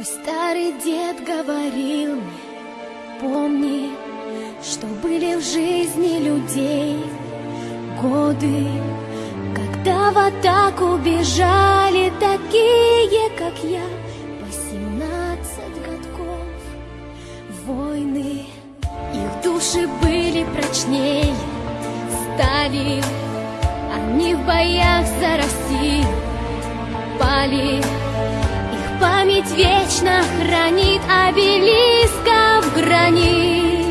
Мой старый дед говорил мне, помни, что были в жизни людей годы, когда в атаку бежали такие, как я, восемнадцать годков. Войны, их души были прочнее стали, они в боях за Россию пали память вечно хранит обелисков гранит.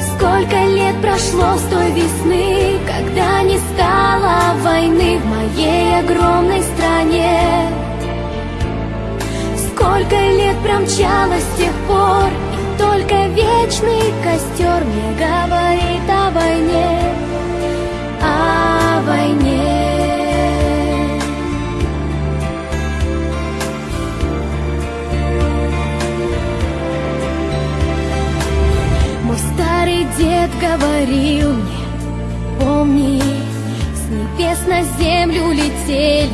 Сколько лет прошло с той весны, когда не стало войны в моей огромной стране. Сколько лет промчалось с тех пор, и только вечный костер мне говорит о дед говорил мне, помни, с небес на землю летели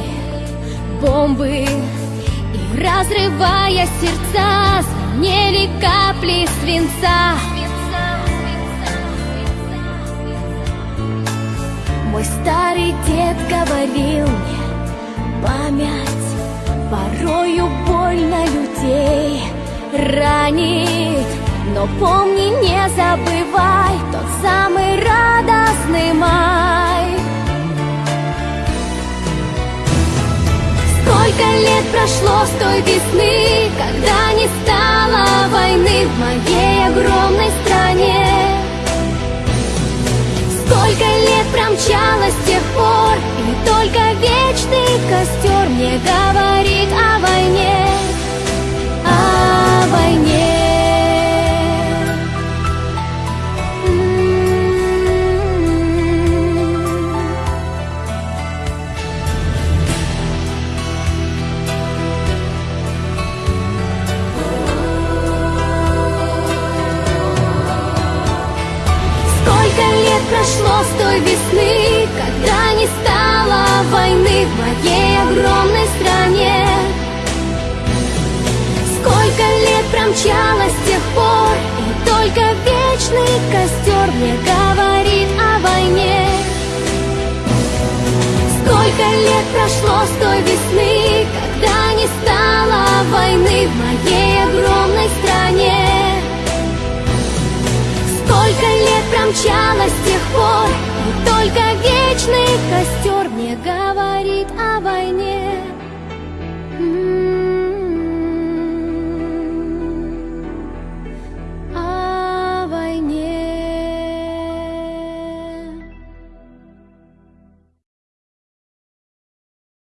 бомбы, и разрывая сердца, звенели капли свинца. Мой старый дед говорил мне, память порою больно людей ранит. Но помни, не забывай тот самый радостный май. Сколько лет прошло с той весны, когда не стало войны прошло с той весны, когда не стало войны в моей огромной стране. Сколько лет промчалось с тех пор, и только вечный костер мне говорит о войне. Сколько лет прошло с той весны, промчалось с тех пор. И только вечный костер мне говорит о войне